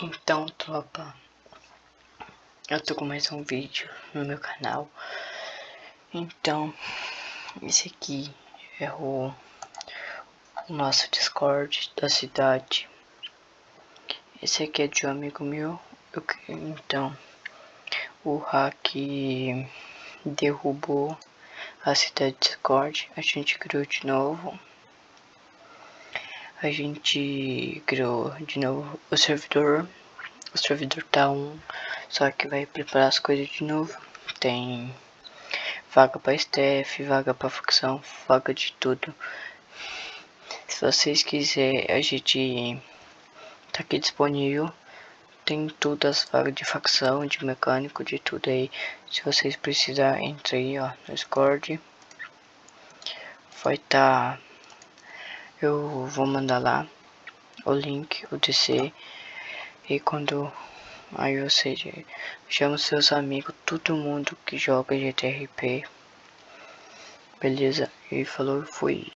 Então, tropa, eu tô com mais um vídeo no meu canal. Então, esse aqui é o, nosso Discord da cidade. Esse aqui é de um amigo meu. Eu, então, o hack derrubou a cidade Discord. A gente criou de novo a gente criou de novo o servidor. O servidor tá um, só que vai preparar as coisas de novo. Tem vaga para staff, vaga para facção, vaga de tudo. Se vocês quiserem, a gente tá aqui disponível. Tem todas as vagas de facção, de mecânico, de tudo aí. Se vocês precisarem, entra aí ó, no Discord. Vai estar tá eu vou mandar lá o link, o DC e quando aí você chama seus amigos, todo mundo que joga GTRP, beleza? E falou, fui.